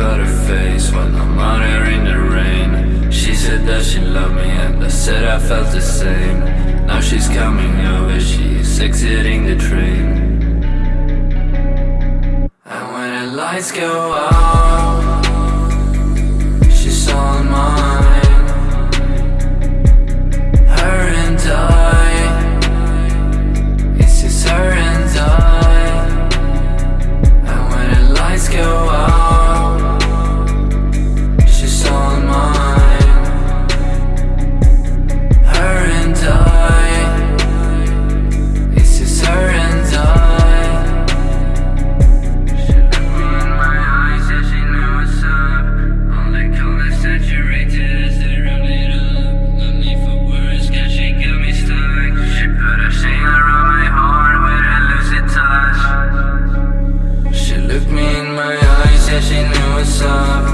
about her face when I'm out here in the rain. She said that she loved me and I said I felt the same. Now she's coming over, she's exiting the train. And when the lights go out said she knew what's up.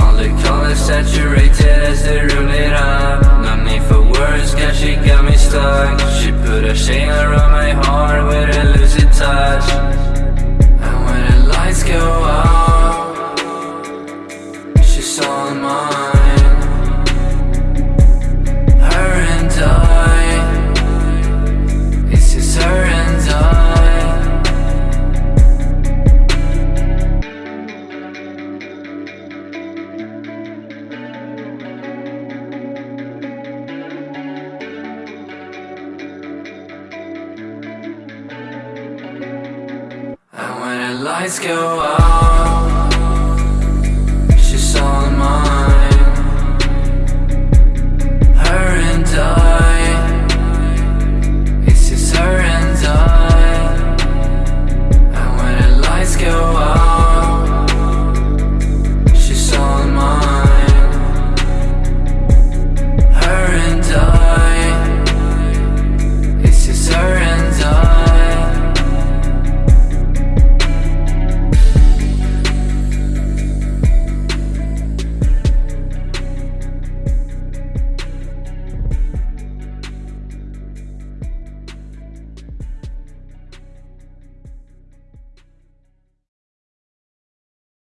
All the colors that you lights go out.